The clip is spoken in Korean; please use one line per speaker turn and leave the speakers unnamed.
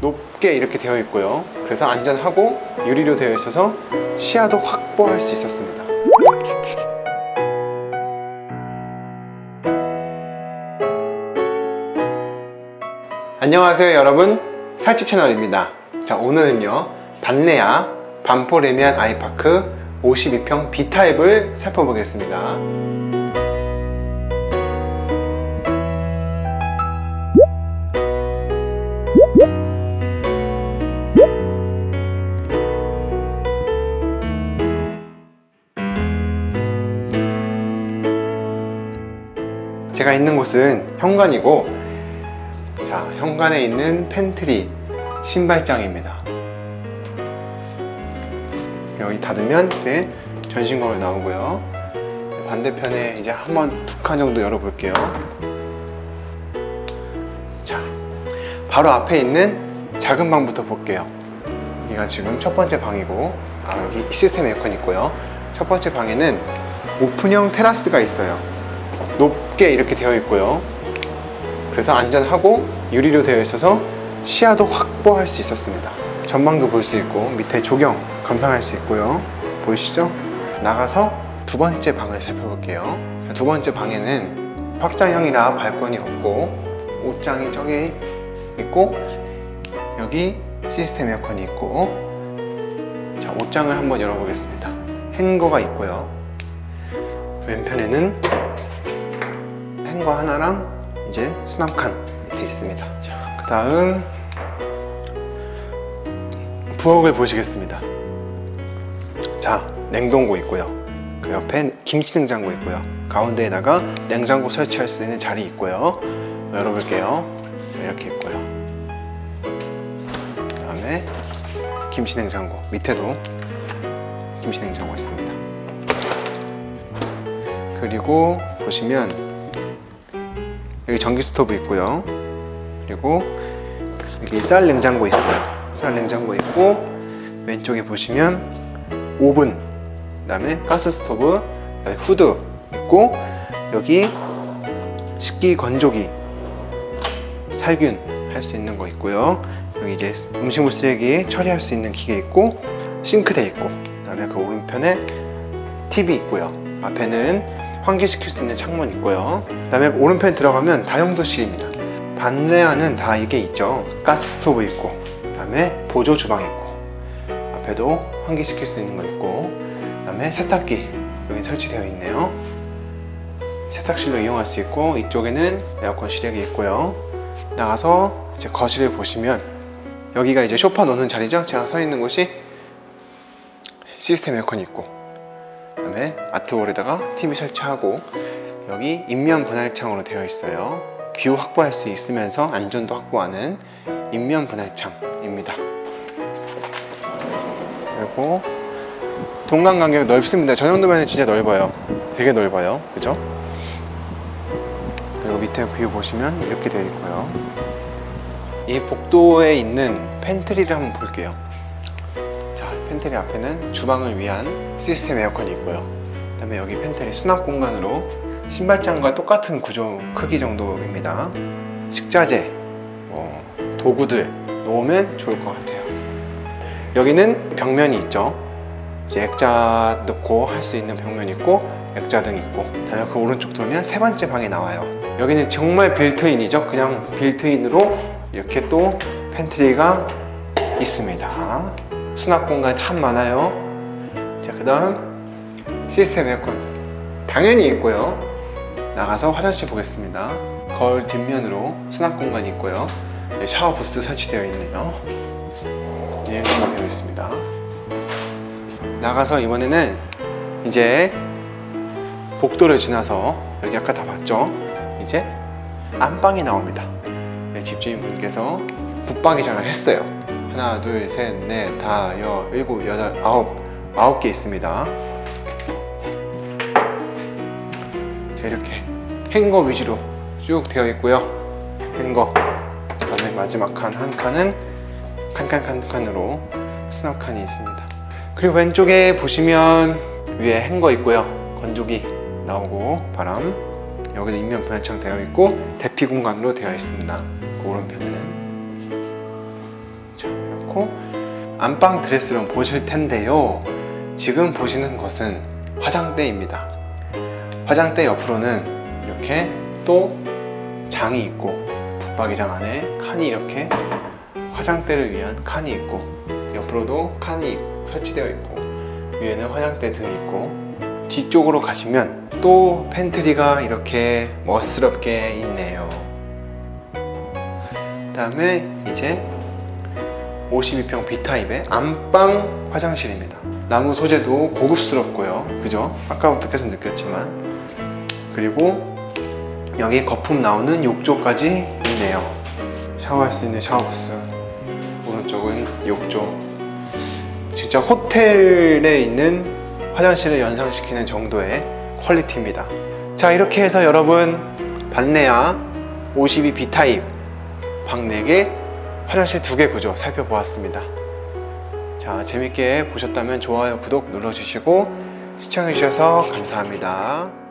높게 이렇게 되어 있고요. 그래서 안전하고 유리로 되어 있어서 시야도 확보할 수 있었습니다. 안녕하세요 여러분. 살집 채널입니다. 자 오늘은요 반내야 반포레미안 아이파크 52평 B타입을 살펴보겠습니다 제가 있는 곳은 현관이고 자 현관에 있는 팬트리 신발장입니다. 여기 닫으면 이제 전신 거울 나오고요. 반대편에 이제 한번 두 칸 정도 열어볼게요. 자 바로 앞에 있는 작은 방부터 볼게요. 여기가 지금 첫 번째 방이고 아 여기 시스템 에어컨 있고요. 첫 번째 방에는 오픈형 테라스가 있어요 높게 이렇게 되어 있고요. 그래서 안전하고 유리로 되어 있어서 시야도 확보할 수 있었습니다. 전망도 볼 수 있고 밑에 조경 감상할 수 있고요. 보이시죠? 나가서 두 번째 방을 살펴볼게요. 두 번째 방에는 확장형이라 발권이 없고 옷장이 저기 있고 여기 시스템 에어컨이 있고 자 옷장을 한번 열어보겠습니다. 행거가 있고요. 왼편에는 행거 하나랑 이제 수납칸 밑에 있습니다. 자, 그 다음 부엌을 보시겠습니다. 자 냉동고 있고요. 그 옆에 김치 냉장고 있고요. 가운데에다가 냉장고 설치할 수 있는 자리 있고요. 열어볼게요. 자, 이렇게 있고요. 그 다음에 김치 냉장고 밑에도 김치 냉장고 있습니다. 그리고 보시면 여기 전기 스토브 있고요. 그리고 여기 쌀 냉장고 있어요. 쌀 냉장고 있고 왼쪽에 보시면 오븐 그 다음에 가스 스토브 그다음에 후드 있고 여기 식기 건조기 살균 할 수 있는 거 있고요. 여기 이제 음식물 쓰레기 처리할 수 있는 기계 있고 싱크대 있고 그 다음에 그 오른편에 TV 있고요. 앞에는 환기시킬 수 있는 창문 있고요. 그 다음에 오른편에 들어가면 다용도실입니다. 반레아는 다 이게 있죠. 가스 스토브 있고 그 다음에 보조 주방 있고 앞에도 환기시킬 수 있는 거 있고 그 다음에 세탁기 여기 설치되어 있네요. 세탁실로 이용할 수 있고 이쪽에는 에어컨 실외기 있고요. 나가서 이제 거실을 보시면 여기가 이제 소파 놓는 자리죠? 제가 서 있는 곳이 시스템 에어컨이 있고. 그 다음에 art wall에다가 TV 설치하고 여기 입면 분할창으로 되어 있어요. view 확보할 수 있으면서 안전도 확보하는 입면 분할창입니다. 그리고 동간 간격이 넓습니다. 저 정도면 진짜 넓어요. 되게 넓어요. 그죠? 그리고 밑에 view 보시면 이렇게 되어 있고요. 이 복도에 있는 pantry를 한번 볼게요. 자 팬트리 앞에는 주방을 위한 시스템 에어컨이 있고요. 그 다음에 여기 팬트리 수납 공간으로 신발장과 똑같은 구조 크기 정도입니다. 식자재, 뭐 도구들 놓으면 좋을 것 같아요. 여기는 벽면이 있죠. 이제 액자 넣고 할 수 있는 벽면 있고 액자 등 있고. 다음에 그 오른쪽 돌면 세 번째 방이 나와요. 여기는 정말 built-in이죠. 그냥 built-in으로 이렇게 또 pantry가 있습니다. 수납 공간 참 많아요. 자 그 다음 시스템 에어컨. 당연히 있고요. 나가서 화장실 보겠습니다. 거울 뒷면으로 수납 공간이 있고요. 샤워 부스 설치되어 있네요. 예, 되어 있습니다. 나가서 이번에는 이제 복도를 지나서 여기 아까 다 봤죠? 이제 안방이 나옵니다. 네, 집주인분께서 붙박이장을 했어요 하나 둘 셋 넷 다, 여, 일곱, 여덟, 아홉. 아홉 개 있습니다. 자 이렇게 행거 위주로 쭉 되어 있고요. 행거. 그 다음에 마지막 칸한 칸은 칸칸칸 칸으로 수납 칸이 있습니다. 그리고 왼쪽에 보시면 위에 행거 있고요. 건조기 나오고 바람. 여기도 인면 분할창 되어 있고 대피 공간으로 되어 있습니다. 그 오른편에는 자, 이렇고 안방 드레스룸 보실 텐데요. 지금 보시는 것은 화장대입니다. 화장대 옆으로는 이렇게 또 장이 있고 붙박이장 안에 칸이 이렇게 화장대를 위한 칸이 있고 옆으로도 칸이 설치되어 있고 위에는 화장대 등이 있고 뒤쪽으로 가시면 또 pantry가 이렇게 멋스럽게 있네요. 그 다음에 이제 52평 B타입의 안방 화장실입니다. 나무 소재도 고급스럽고요. 그죠? 아까부터 계속 느꼈지만 그리고 여기 거품 나오는 욕조까지 있네요. 샤워할 수 있는 샤워부스 오른쪽은 욕조 진짜 호텔에 있는 화장실을 연상시키는 정도의 퀄리티입니다. 자 이렇게 해서 여러분 반내야 52 B타입 방 4개 화장실 2개 구조 살펴보았습니다. 자 재밌게 보셨다면 좋아요 구독 눌러주시고 시청해주셔서 감사합니다.